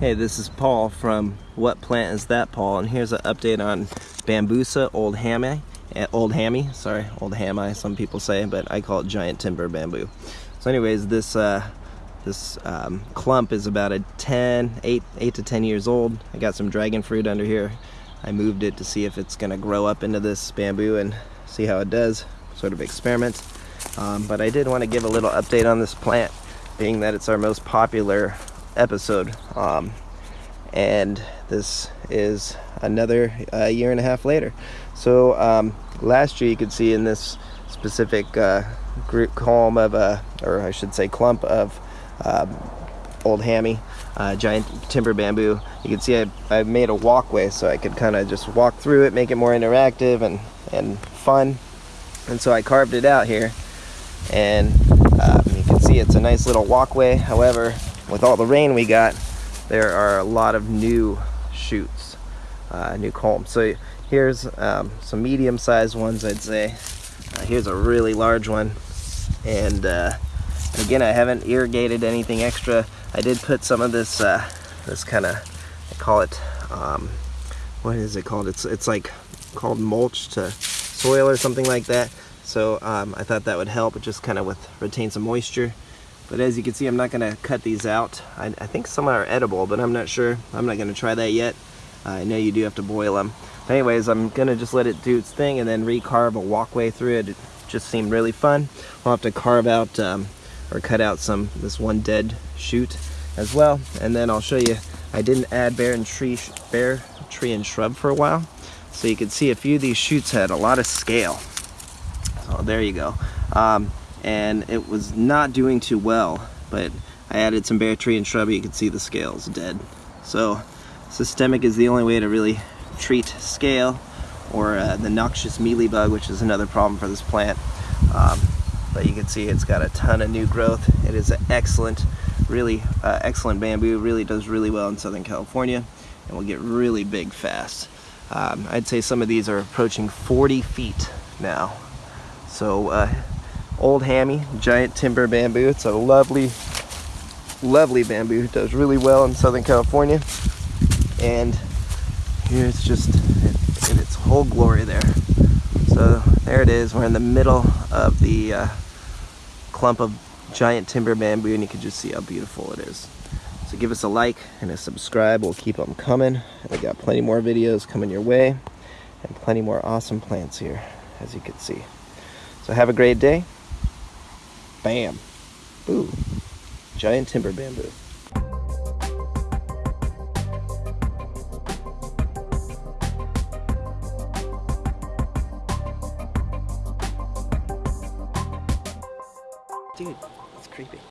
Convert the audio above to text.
Hey, this is Paul from What Plant Is That Paul, and here's an update on Bambusa oldhamii. eh, Old Hammy, sorry, Old Hammy, some people say, but I call it giant timber bamboo. So anyways, this uh, this um, clump is about a 10, 8, 8 to 10 years old. I got some dragon fruit under here. I moved it to see if it's gonna grow up into this bamboo and see how it does, sort of experiment. Um, but I did want to give a little update on this plant, being that it's our most popular episode. Um, and this is another uh, year and a half later. So um, last year you could see in this specific uh, group column of, uh, or I should say clump of um, old hammy, uh, giant timber bamboo. You can see I, I made a walkway so I could kind of just walk through it, make it more interactive and, and fun. And so I carved it out here and um, you can see it's a nice little walkway. However, with all the rain we got, there are a lot of new shoots, uh, new culms. So here's um, some medium-sized ones, I'd say. Uh, here's a really large one, and uh, again, I haven't irrigated anything extra. I did put some of this, uh, this kind of, I call it, um, what is it called? It's it's like called mulch to soil or something like that. So um, I thought that would help, just kind of with retain some moisture. But as you can see, I'm not gonna cut these out. I, I think some are edible, but I'm not sure. I'm not gonna try that yet. Uh, I know you do have to boil them. But anyways, I'm gonna just let it do its thing and then recarve a walkway through it. It just seemed really fun. I'll have to carve out um, or cut out some, this one dead shoot as well. And then I'll show you, I didn't add Bayer and tree, Bayer, tree and shrub for a while. So you can see a few of these shoots had a lot of scale. So there you go. Um, and it was not doing too well but I added some Bayer tree and shrubby you can see the scales dead. So systemic is the only way to really treat scale or uh, the noxious mealy bug which is another problem for this plant. Um, but you can see it's got a ton of new growth. It is an excellent really uh, excellent bamboo really does really well in Southern California and will get really big fast. Um, I'd say some of these are approaching 40 feet now. So uh, Old Hammy, giant timber bamboo. It's a lovely, lovely bamboo. It does really well in Southern California. And here it's just in its whole glory there. So there it is. We're in the middle of the uh, clump of giant timber bamboo and you can just see how beautiful it is. So give us a like and a subscribe. We'll keep them coming. We got plenty more videos coming your way and plenty more awesome plants here, as you can see. So have a great day. Bam. Ooh. Giant timber bamboo. Dude, it's creepy.